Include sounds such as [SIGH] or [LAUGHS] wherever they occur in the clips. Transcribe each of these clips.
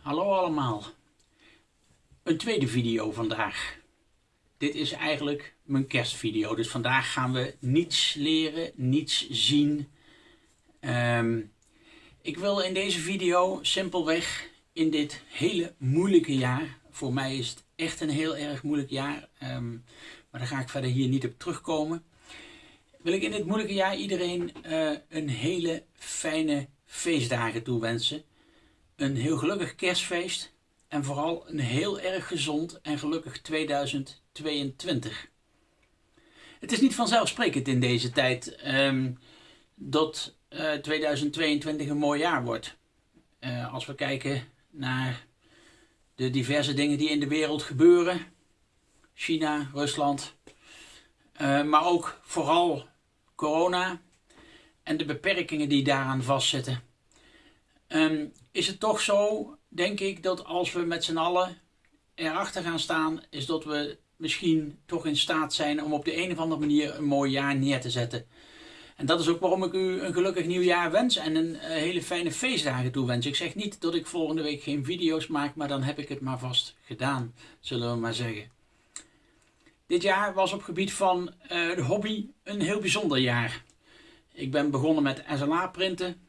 Hallo allemaal. Een tweede video vandaag. Dit is eigenlijk mijn kerstvideo. Dus vandaag gaan we niets leren, niets zien. Ehm, ik wil in deze video simpelweg in dit hele moeilijke jaar. Voor mij is het echt een heel erg moeilijk jaar. ehm, maar daar ga ik verder hier niet op terugkomen. Wil ik in dit moeilijke jaar iedereen eh, een hele fijne feestdagen toewensen een heel gelukkig kerstfeest en vooral een heel erg gezond en gelukkig 2022. Het is niet vanzelfsprekend in deze tijd ehm, dat eh, 2022 een mooi jaar wordt. Eh, als we kijken naar de diverse dingen die in de wereld gebeuren, China, Rusland, eh, maar ook vooral corona en de beperkingen die daaraan vastzitten. Ehm, is het toch zo, denk ik, dat als we met z'n allen erachter gaan staan, is dat we misschien toch in staat zijn om op de een of andere manier een mooi jaar neer te zetten. En dat is ook waarom ik u een gelukkig nieuwjaar wens en een uh, hele fijne feestdagen toewens. Ik zeg niet dat ik volgende week geen video's maak, maar dan heb ik het maar vast gedaan, zullen we maar zeggen. Dit jaar was op gebied van uh, de hobby een heel bijzonder jaar. Ik ben begonnen met SLA printen,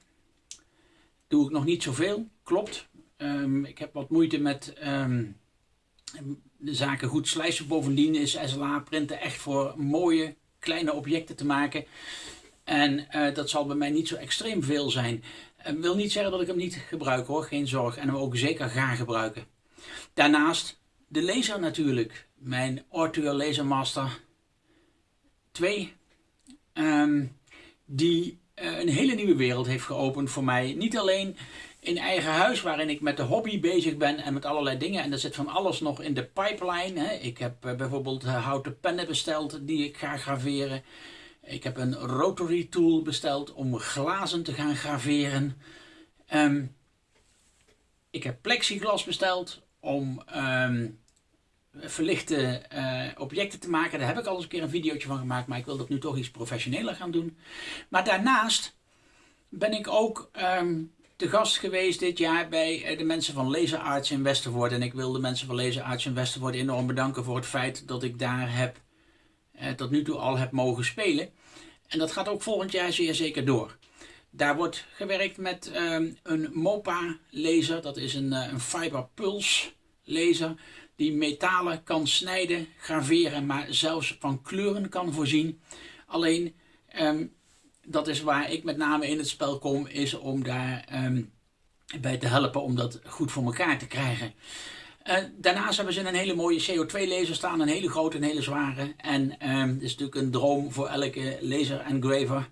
doe ik nog niet zoveel, klopt. Um, ik heb wat moeite met um, de zaken goed slijzen. Bovendien is SLA printen echt voor mooie kleine objecten te maken. En uh, dat zal bij mij niet zo extreem veel zijn. Ik uh, wil niet zeggen dat ik hem niet gebruik hoor, geen zorg. En hem ook zeker ga gebruiken. Daarnaast de laser natuurlijk. Mijn Ortua Laser Master 2. Um, die een hele nieuwe wereld heeft geopend voor mij. Niet alleen in eigen huis, waarin ik met de hobby bezig ben en met allerlei dingen. En er zit van alles nog in de pipeline. Hè. Ik heb uh, bijvoorbeeld uh, houten pennen besteld die ik ga graveren. Ik heb een rotary tool besteld om glazen te gaan graveren. Um, ik heb plexiglas besteld om um, verlichte uh, objecten te maken. Daar heb ik al eens een keer een videootje van gemaakt, maar ik wil dat nu toch iets professioneler gaan doen. Maar daarnaast ben ik ook um, te gast geweest dit jaar bij de mensen van Laser Arts in Westervoort. En ik wil de mensen van Laser Arts in Westervoort enorm bedanken voor het feit dat ik daar heb, uh, tot nu toe al heb mogen spelen. En dat gaat ook volgend jaar zeer zeker door. Daar wordt gewerkt met um, een MOPA laser, dat is een, een Fiber Pulse laser die metalen kan snijden, graveren, maar zelfs van kleuren kan voorzien. Alleen, um, dat is waar ik met name in het spel kom, is om daar um, bij te helpen om dat goed voor elkaar te krijgen. Uh, daarnaast hebben ze een hele mooie CO2-laser staan, een hele grote en hele zware. En um, is natuurlijk een droom voor elke laser engraver,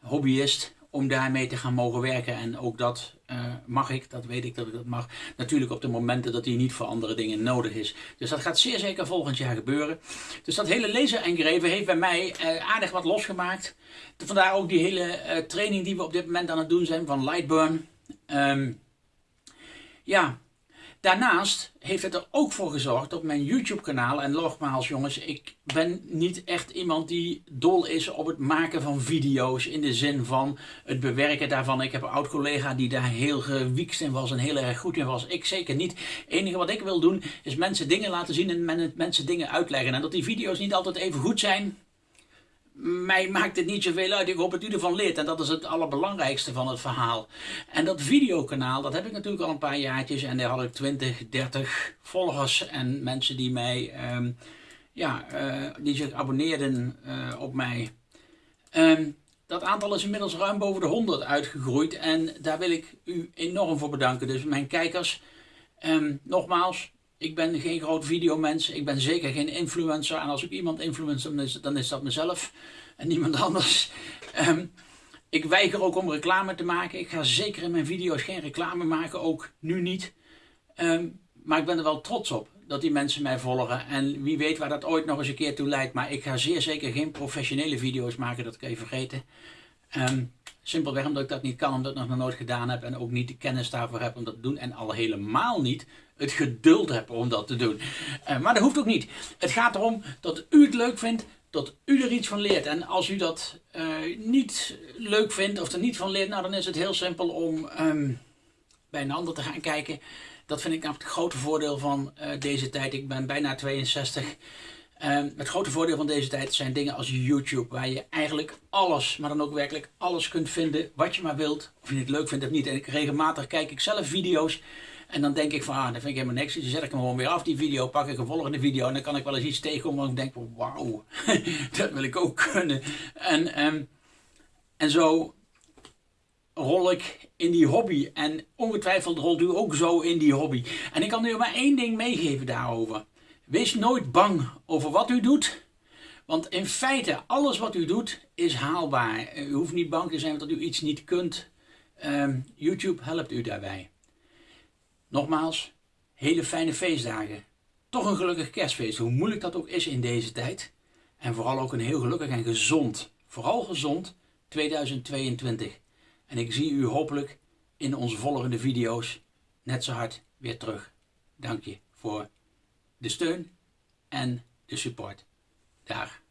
hobbyist, om daarmee te gaan mogen werken. En ook dat uh, mag ik, dat weet ik dat ik dat mag. Natuurlijk op de momenten dat die niet voor andere dingen nodig is. Dus dat gaat zeer zeker volgend jaar gebeuren. Dus dat hele laser engraven heeft bij mij uh, aardig wat losgemaakt. Vandaar ook die hele uh, training die we op dit moment aan het doen zijn van Lightburn. Um, ja, Daarnaast heeft het er ook voor gezorgd op mijn YouTube kanaal, en nogmaals jongens, ik ben niet echt iemand die dol is op het maken van video's in de zin van het bewerken daarvan. Ik heb een oud collega die daar heel gewiekst in was en heel erg goed in was. Ik zeker niet. Het enige wat ik wil doen is mensen dingen laten zien en mensen dingen uitleggen. En dat die video's niet altijd even goed zijn, mij maakt het niet zoveel uit. Ik hoop dat u ervan leert. En dat is het allerbelangrijkste van het verhaal. En dat videokanaal, dat heb ik natuurlijk al een paar jaartjes. En daar had ik 20, 30 volgers. En mensen die mij, um, ja, uh, die zich abonneerden uh, op mij. Um, dat aantal is inmiddels ruim boven de 100 uitgegroeid. En daar wil ik u enorm voor bedanken. Dus mijn kijkers, um, nogmaals, ik ben geen groot videomens, ik ben zeker geen influencer. En als ik iemand influencer, dan is, dan is dat mezelf en niemand anders. Um, [LAUGHS] ik weiger ook om reclame te maken. Ik ga zeker in mijn video's geen reclame maken, ook nu niet. Um, maar ik ben er wel trots op dat die mensen mij volgen. En wie weet waar dat ooit nog eens een keer toe leidt. Maar ik ga zeer zeker geen professionele video's maken, dat kan je vergeten. Um, simpelweg omdat ik dat niet kan, omdat ik dat nog nooit gedaan heb. En ook niet de kennis daarvoor heb om dat te doen. En al helemaal niet het geduld heb om dat te doen. Uh, maar dat hoeft ook niet. Het gaat erom dat u het leuk vindt, dat u er iets van leert. En als u dat uh, niet leuk vindt of er niet van leert, nou dan is het heel simpel om um, bij een ander te gaan kijken. Dat vind ik nou het grote voordeel van uh, deze tijd. Ik ben bijna 62. Ehm, het grote voordeel van deze tijd zijn dingen als YouTube, waar je eigenlijk alles, maar dan ook werkelijk alles kunt vinden wat je maar wilt. Of je het leuk vindt of niet. En ik, regelmatig kijk ik zelf video's en dan denk ik van, ah, dat vind ik helemaal niks. Dus zet ik hem gewoon weer af, die video, pak ik een volgende video en dan kan ik wel eens iets tegenkomen en ik denk, wauw, [LAUGHS] dat wil ik ook kunnen. En, um, en zo rol ik in die hobby. En ongetwijfeld rolt u ook zo in die hobby. En ik kan u maar één ding meegeven daarover. Wees nooit bang over wat u doet. Want in feite, alles wat u doet is haalbaar. U hoeft niet bang te zijn dat u iets niet kunt. Ehm, YouTube helpt u daarbij. Nogmaals, hele fijne feestdagen. Toch een gelukkig kerstfeest, hoe moeilijk dat ook is in deze tijd. En vooral ook een heel gelukkig en gezond, vooral gezond 2022. En ik zie u hopelijk in onze volgende video's net zo hard weer terug. Dank je voor de steun en de support daar.